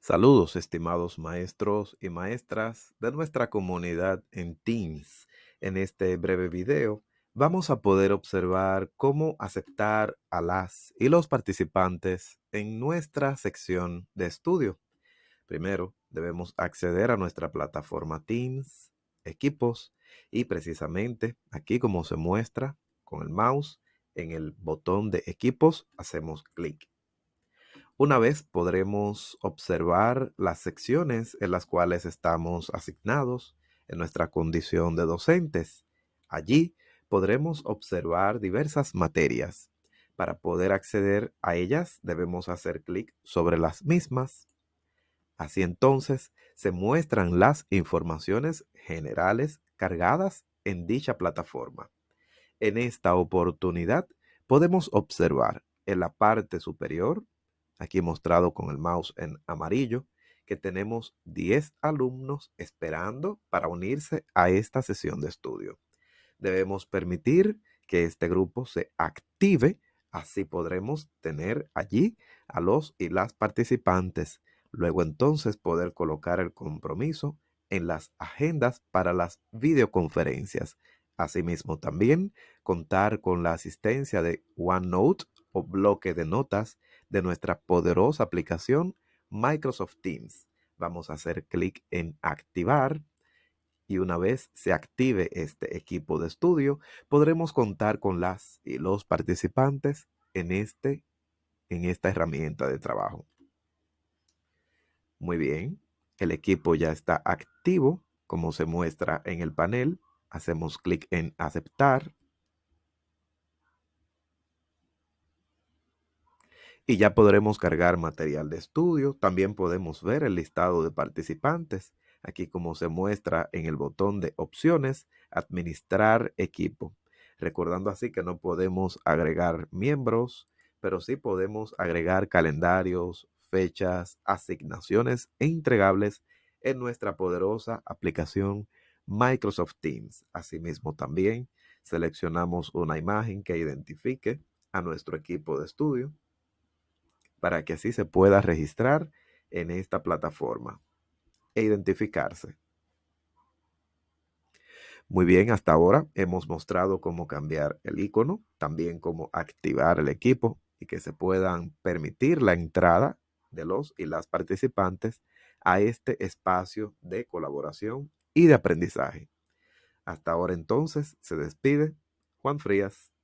Saludos, estimados maestros y maestras de nuestra comunidad en Teams. En este breve video vamos a poder observar cómo aceptar a las y los participantes en nuestra sección de estudio. Primero, debemos acceder a nuestra plataforma Teams, equipos y precisamente aquí como se muestra con el mouse en el botón de equipos hacemos clic. Una vez podremos observar las secciones en las cuales estamos asignados en nuestra condición de docentes. Allí podremos observar diversas materias. Para poder acceder a ellas debemos hacer clic sobre las mismas. Así entonces se muestran las informaciones generales cargadas en dicha plataforma. En esta oportunidad podemos observar en la parte superior aquí mostrado con el mouse en amarillo, que tenemos 10 alumnos esperando para unirse a esta sesión de estudio. Debemos permitir que este grupo se active, así podremos tener allí a los y las participantes. Luego entonces poder colocar el compromiso en las agendas para las videoconferencias. Asimismo también contar con la asistencia de OneNote o bloque de notas de nuestra poderosa aplicación Microsoft Teams. Vamos a hacer clic en activar y una vez se active este equipo de estudio, podremos contar con las y los participantes en, este, en esta herramienta de trabajo. Muy bien, el equipo ya está activo, como se muestra en el panel. Hacemos clic en aceptar y ya podremos cargar material de estudio. También podemos ver el listado de participantes, aquí como se muestra en el botón de opciones, administrar equipo. Recordando así que no podemos agregar miembros, pero sí podemos agregar calendarios, fechas, asignaciones e entregables en nuestra poderosa aplicación Microsoft Teams. Asimismo también seleccionamos una imagen que identifique a nuestro equipo de estudio para que así se pueda registrar en esta plataforma e identificarse. Muy bien, hasta ahora hemos mostrado cómo cambiar el icono, también cómo activar el equipo y que se puedan permitir la entrada de los y las participantes a este espacio de colaboración y de aprendizaje. Hasta ahora entonces se despide Juan Frías.